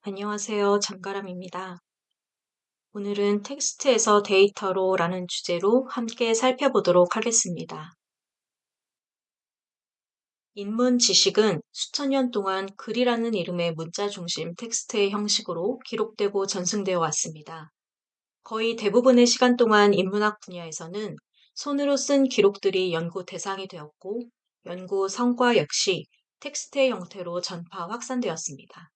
안녕하세요. 장가람입니다. 오늘은 텍스트에서 데이터로 라는 주제로 함께 살펴보도록 하겠습니다. 인문 지식은 수천 년 동안 글이라는 이름의 문자 중심 텍스트의 형식으로 기록되고 전승되어 왔습니다. 거의 대부분의 시간 동안 인문학 분야에서는 손으로 쓴 기록들이 연구 대상이 되었고 연구 성과 역시 텍스트의 형태로 전파 확산되었습니다.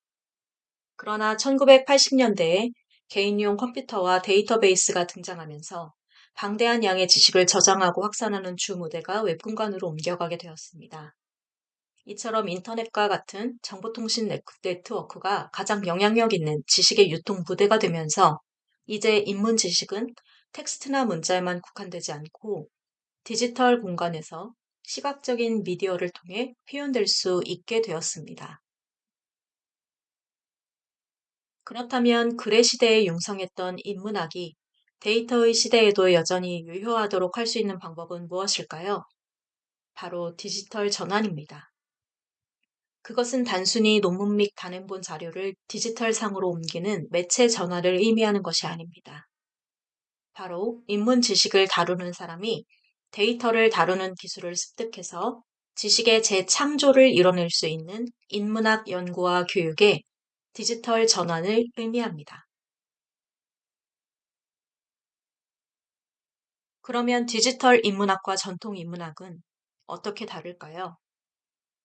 그러나 1980년대에 개인용 컴퓨터와 데이터베이스가 등장하면서 방대한 양의 지식을 저장하고 확산하는 주 무대가 웹공간으로 옮겨가게 되었습니다. 이처럼 인터넷과 같은 정보통신 네트워크가 가장 영향력 있는 지식의 유통 무대가 되면서 이제 인문 지식은 텍스트나 문자에만 국한되지 않고 디지털 공간에서 시각적인 미디어를 통해 표현될 수 있게 되었습니다. 그렇다면 글의 시대에 융성했던 인문학이 데이터의 시대에도 여전히 유효하도록 할 수 있는 방법은 무엇일까요? 바로 디지털 전환입니다. 그것은 단순히 논문 및 단행본 자료를 디지털 상으로 옮기는 매체 전환을 의미하는 것이 아닙니다. 바로 인문 지식을 다루는 사람이 데이터를 다루는 기술을 습득해서 지식의 재창조를 이뤄낼 수 있는 인문학 연구와 교육에 디지털 전환을 의미합니다. 그러면 디지털 인문학과 전통 인문학은 어떻게 다를까요?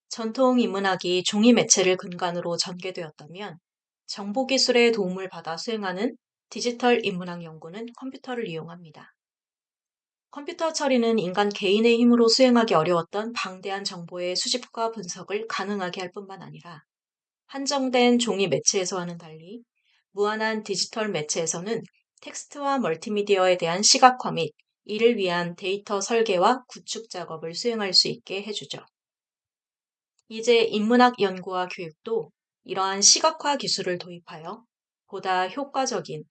전통 인문학이 종이 매체를 근간으로 전개되었다면 정보기술의 도움을 받아 수행하는 디지털 인문학 연구는 컴퓨터를 이용합니다. 컴퓨터 처리는 인간 개인의 힘으로 수행하기 어려웠던 방대한 정보의 수집과 분석을 가능하게 할 뿐만 아니라 한정된 종이 매체에서와는 달리 무한한 디지털 매체에서는 텍스트와 멀티미디어에 대한 시각화 및 이를 위한 데이터 설계와 구축 작업을 수행할 수 있게 해주죠. 이제 인문학 연구와 교육도 이러한 시각화 기술을 도입하여 보다 효과적인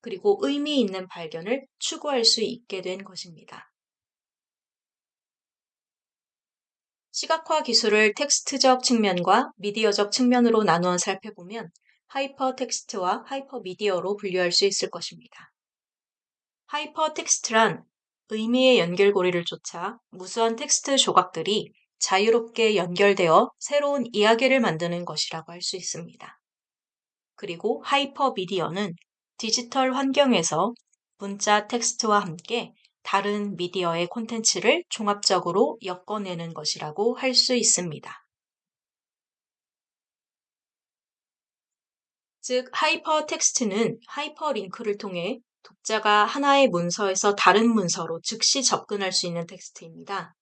그리고 의미 있는 발견을 추구할 수 있게 된 것입니다. 시각화 기술을 텍스트적 측면과 미디어적 측면으로 나누어 살펴보면 하이퍼 텍스트와 하이퍼 미디어로 분류할 수 있을 것입니다. 하이퍼 텍스트란 의미의 연결고리를 쫓아 무수한 텍스트 조각들이 자유롭게 연결되어 새로운 이야기를 만드는 것이라고 할 수 있습니다. 그리고 하이퍼 미디어는 디지털 환경에서 문자 텍스트와 함께 다른 미디어의 콘텐츠를 종합적으로 엮어내는 것이라고 할 수 있습니다. 즉, 하이퍼 텍스트는 하이퍼 링크를 통해 독자가 하나의 문서에서 다른 문서로 즉시 접근할 수 있는 텍스트입니다.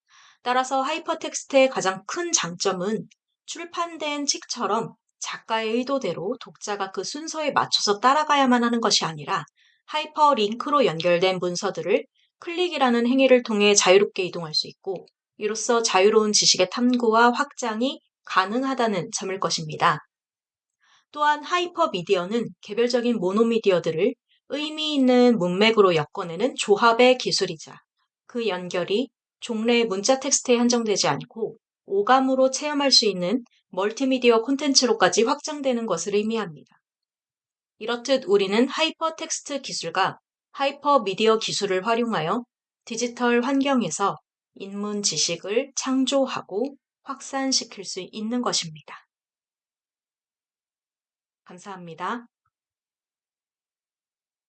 따라서 하이퍼 텍스트의 가장 큰 장점은 출판된 책처럼 작가의 의도대로 독자가 그 순서에 맞춰서 따라가야만 하는 것이 아니라 하이퍼 링크로 연결된 문서들을 클릭이라는 행위를 통해 자유롭게 이동할 수 있고 이로써 자유로운 지식의 탐구와 확장이 가능하다는 점일 것입니다. 또한 하이퍼 미디어는 개별적인 모노미디어들을 의미 있는 문맥으로 엮어내는 조합의 기술이자 그 연결이 종래 문자 텍스트에 한정되지 않고 오감으로 체험할 수 있는 멀티미디어 콘텐츠로까지 확장되는 것을 의미합니다. 이렇듯 우리는 하이퍼 텍스트 기술과 하이퍼 미디어 기술을 활용하여 디지털 환경에서 인문 지식을 창조하고 확산시킬 수 있는 것입니다. 감사합니다.